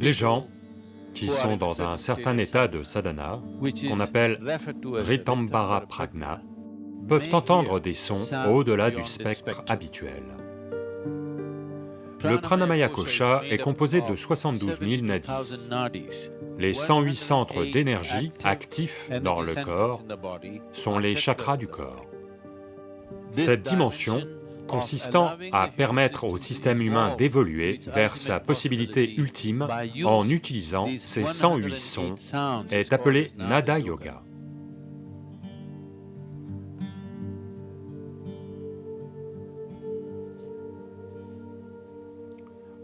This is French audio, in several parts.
Les gens qui sont dans un certain état de sadhana, qu'on appelle Ritambara Pragna, peuvent entendre des sons au-delà du spectre habituel. Le Pranamaya Kosha est composé de 72 000 nadis. Les 108 centres d'énergie actifs dans le corps sont les chakras du corps. Cette dimension consistant à permettre au système humain d'évoluer vers sa possibilité ultime en utilisant ces 108 sons est appelée Nada Yoga.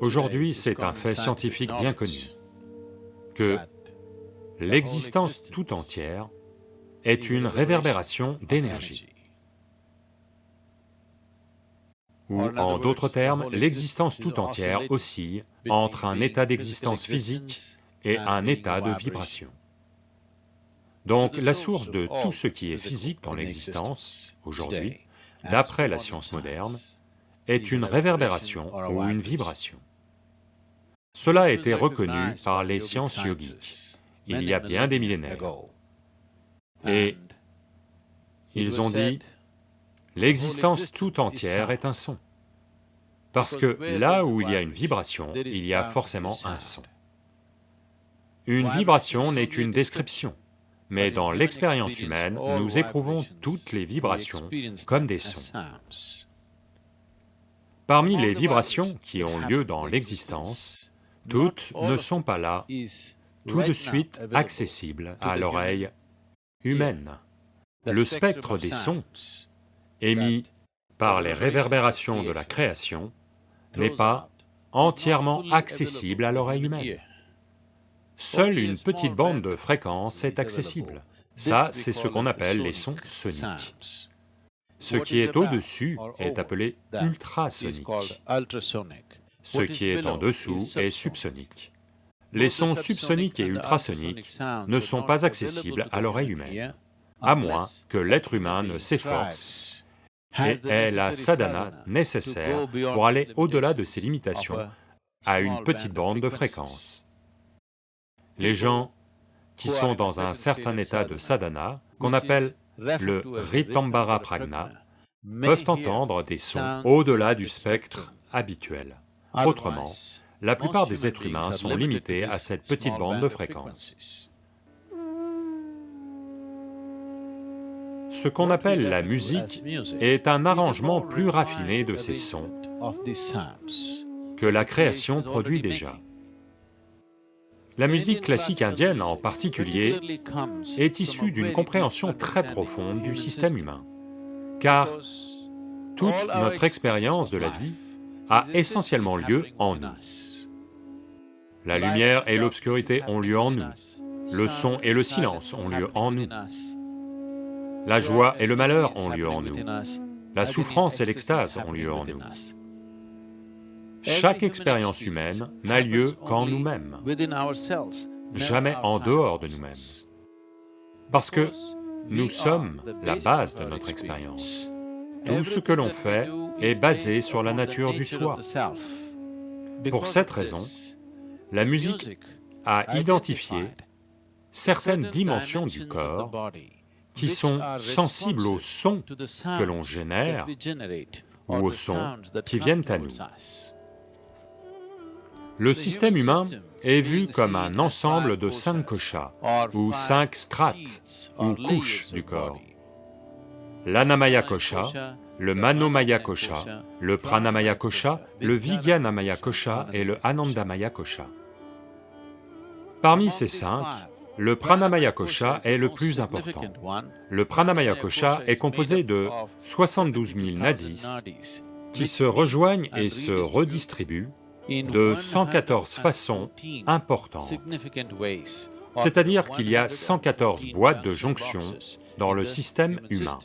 Aujourd'hui, c'est un fait scientifique bien connu, que l'existence tout entière est une réverbération d'énergie. Ou en d'autres termes, l'existence tout entière oscille entre un état d'existence physique et un état de vibration. Donc la source de tout ce qui est physique dans l'existence, aujourd'hui, d'après la science moderne, est une réverbération ou une vibration. Cela a été reconnu par les sciences yogiques il y a bien des millénaires. Et ils ont dit, l'existence tout entière est un son. Parce que là où il y a une vibration, il y a forcément un son. Une vibration n'est qu'une description, mais dans l'expérience humaine, nous éprouvons toutes les vibrations comme des sons. Parmi les vibrations qui ont lieu dans l'existence, toutes ne sont pas là tout de suite accessibles à l'oreille humaine. Le spectre des sons émis par les réverbérations de la création n'est pas entièrement accessible à l'oreille humaine. Seule une petite bande de fréquences est accessible. Ça, c'est ce qu'on appelle les sons soniques. Ce qui est au-dessus est appelé ultrasonique. ce qui est en dessous est subsonique. Les sons subsoniques et ultrasoniques ne sont pas accessibles à l'oreille humaine, à moins que l'être humain ne s'efforce et ait la sadhana nécessaire pour aller au-delà de ses limitations à une petite bande de fréquence. Les gens qui sont dans un certain état de sadhana, qu'on appelle le Ritambara Pragna, peuvent entendre des sons au-delà du spectre habituel. Autrement, la plupart des êtres humains sont limités à cette petite bande de fréquences. Ce qu'on appelle la musique est un arrangement plus raffiné de ces sons que la création produit déjà. La musique classique indienne en particulier est issue d'une compréhension très profonde du système humain, car toute notre expérience de la vie a essentiellement lieu en nous. La lumière et l'obscurité ont lieu en nous, le son et le silence ont lieu en nous, la joie et le malheur ont lieu en nous, la souffrance et l'extase ont lieu en nous. Chaque expérience humaine n'a lieu qu'en nous-mêmes, jamais en dehors de nous-mêmes. Parce que nous sommes la base de notre expérience. Tout ce que l'on fait est basé sur la nature du soi. Pour cette raison, la musique a identifié certaines dimensions du corps qui sont sensibles aux sons que l'on génère ou aux sons qui viennent à nous. Le système humain est vu comme un ensemble de cinq koshas, ou cinq strates, ou couches du corps. L'Anamaya Kosha, le Manomaya Kosha, le Pranamaya Kosha, le Vijnanamaya Kosha et le Anandamaya Kosha. Parmi ces cinq, le Pranamaya Kosha est le plus important. Le Pranamaya Kosha est composé de 72 000 nadis qui se rejoignent et se redistribuent de 114 façons importantes. C'est-à-dire qu'il y a 114 boîtes de jonction dans le système humain.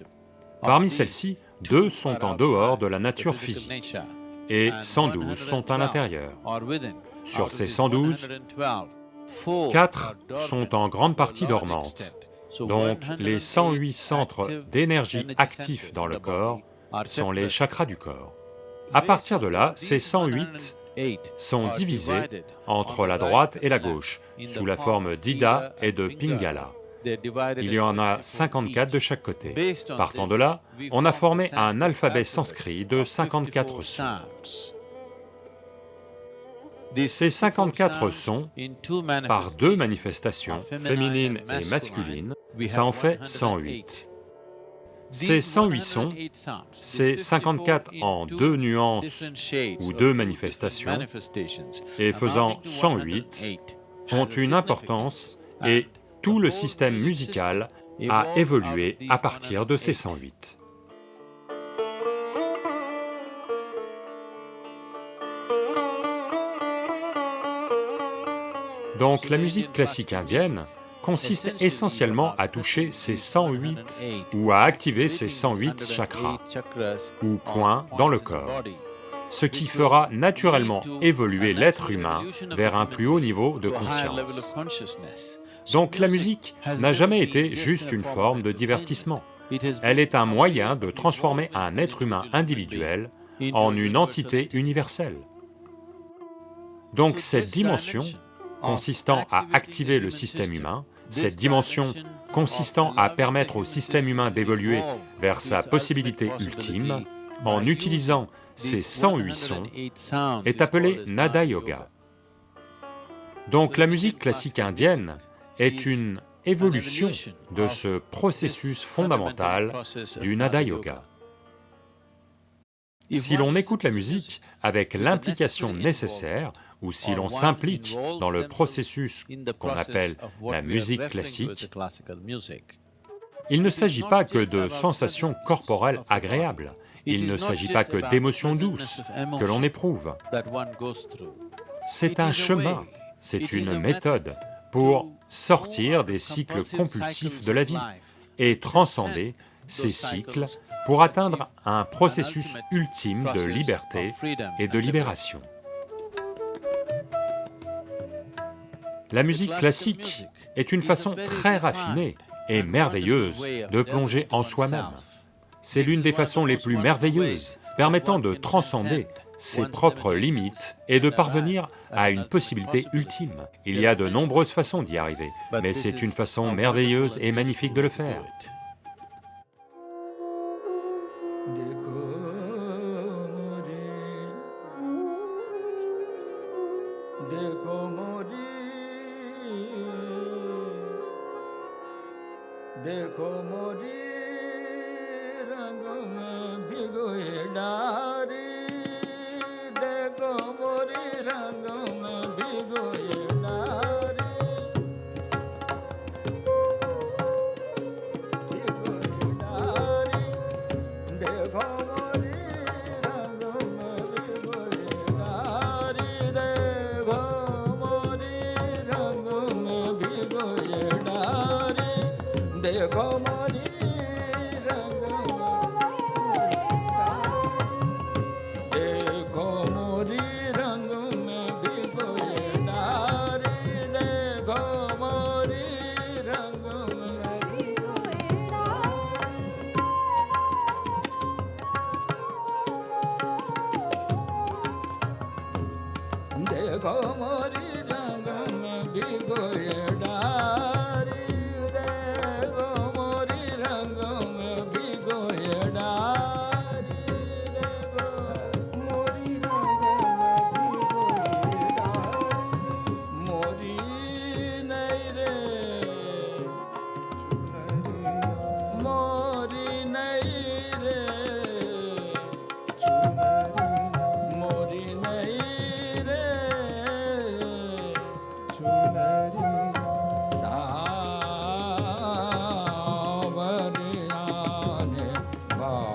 Parmi celles-ci, deux sont en dehors de la nature physique et 112 sont à l'intérieur. Sur ces 112, 4 sont en grande partie dormantes, donc les 108 centres d'énergie actifs dans le corps sont les chakras du corps. À partir de là, ces 108 sont divisés entre la droite et la gauche, sous la forme d'Ida et de Pingala. Il y en a 54 de chaque côté. Partant de là, on a formé un alphabet sanskrit de 54 sons. Ces 54 sons, par deux manifestations, féminines et masculines, ça en fait 108. Ces 108 sons, c'est 54 en deux nuances ou deux manifestations, et faisant 108, ont une importance et tout le système musical a évolué à partir de ces 108. Donc la musique classique indienne consiste essentiellement à toucher ces 108 ou à activer ces 108 chakras ou points dans le corps, ce qui fera naturellement évoluer l'être humain vers un plus haut niveau de conscience. Donc la musique n'a jamais été juste une forme de divertissement, elle est un moyen de transformer un être humain individuel en une entité universelle. Donc cette dimension consistant à activer le système humain cette dimension consistant à permettre au système humain d'évoluer vers sa possibilité ultime en utilisant ces 108 sons est appelée Nada Yoga. Donc la musique classique indienne est une évolution de ce processus fondamental du Nada Yoga. Si l'on écoute la musique avec l'implication nécessaire, ou si l'on s'implique dans le processus qu'on appelle la musique classique, il ne s'agit pas que de sensations corporelles agréables, il ne s'agit pas que d'émotions douces que l'on éprouve. C'est un chemin, c'est une méthode pour sortir des cycles compulsifs de la vie et transcender ces cycles pour atteindre un processus ultime de liberté et de libération. La musique classique est une façon très raffinée et merveilleuse de plonger en soi-même. C'est l'une des façons les plus merveilleuses, permettant de transcender ses propres limites et de parvenir à une possibilité ultime. Il y a de nombreuses façons d'y arriver, mais c'est une façon merveilleuse et magnifique de le faire. देखो मोरी रंग में भिगोए डारी देखो मोरी रंग में भिगोए Come on. Oh.